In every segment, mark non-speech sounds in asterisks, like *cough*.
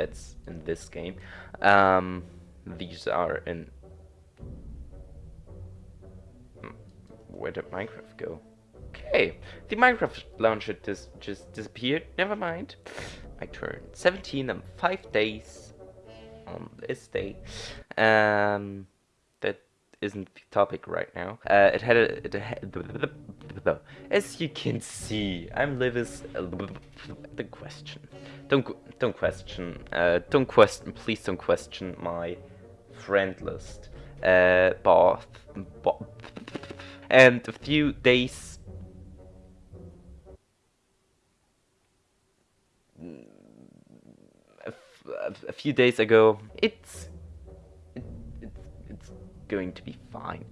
that's in this game. Um, these are in. Where did Minecraft go? Okay, the Minecraft launcher dis just disappeared. Never mind. I turned 17 in five days on this day. Um, that isn't the topic right now. Uh, it had a, it had, *laughs* as you can see, I'm Livis. The question. Don't don't question. Uh, don't question. Please don't question my friend list. Uh, bath, and a few days. A few days ago, it's it, it's it's going to be fine.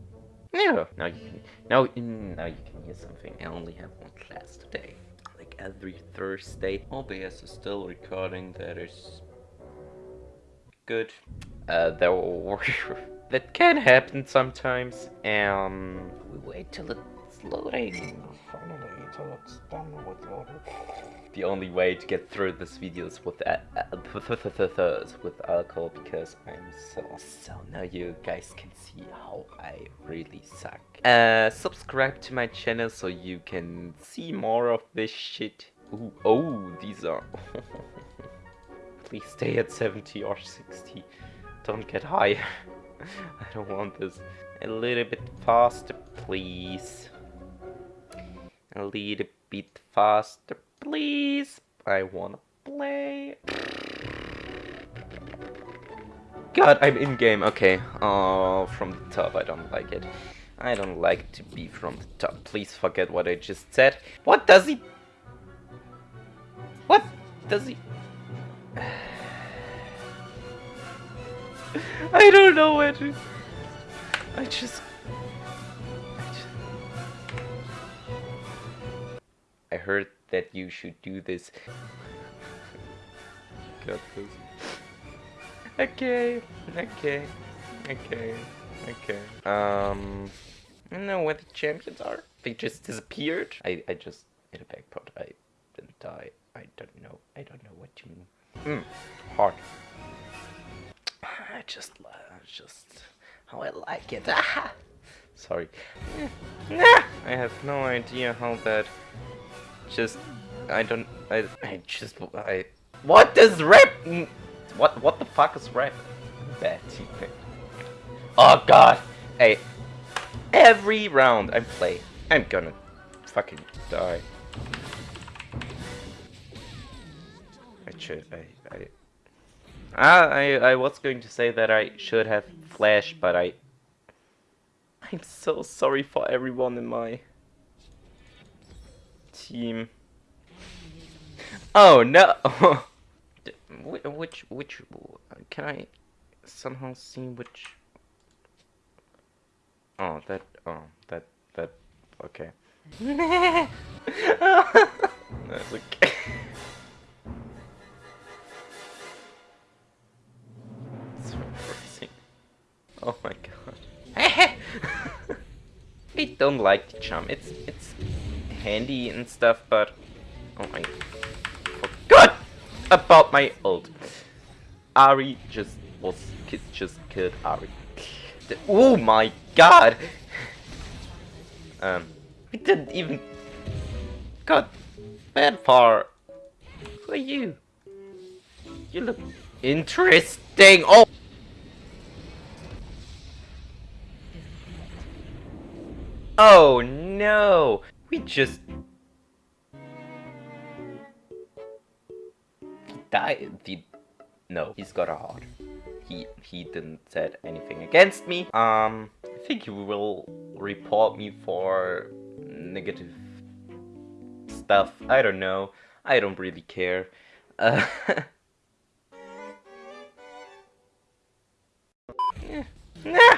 Yeah. Now you can now mm, now you can hear something. I only have one class today, like every Thursday. OBS is still recording. That is good. Uh, were *laughs* that can happen sometimes. Um, we wait till it's loading. Finally, till it's done with. The only way to get through this video is with uh, uh, *laughs* with alcohol because I'm so so now you guys can see how I really suck. Uh, subscribe to my channel so you can see more of this shit. Ooh, oh, these are. *laughs* Please stay at 70 or 60. Don't get higher. *laughs* I don't want this. A little bit faster, please. A little bit faster, please. I wanna play. God, I'm in game. Okay. Oh, from the top, I don't like it. I don't like to be from the top. Please forget what I just said. What does he? What does he? *sighs* I don't know where to. I just. Heard that you should do this. Got this. Okay, okay, okay, okay. Um, I don't know where the champions are. They just disappeared. I, I just hit a backpot. I didn't die. I don't know. I don't know what you mean. Hmm, hard. I just, uh, just how I like it. Ah! *laughs* Sorry. *laughs* I have no idea how that. Just, I don't. I, I just, I. What does rap? What, what the fuck is rap? Bad teammate. Oh god. Hey, every round I play, I'm gonna fucking die. I should, I, I, Ah, I, I was going to say that I should have flashed, but I... I'm so sorry for everyone in my team. Oh no! *laughs* which, which, can I somehow see which... Oh, that, oh, that, that, okay. *laughs* That's okay. Oh my god. *laughs* I don't like the jump. It's it's handy and stuff, but oh my god about my ult. Ahri just was just killed Ahri. Oh my god. Um, we didn't even got that far. Who are you? You look interesting. Oh. Oh no! We just... He died. The... No, he's got a heart. He, he didn't said anything against me. Um, I think he will report me for negative stuff. I don't know. I don't really care. Uh, *laughs* yeah.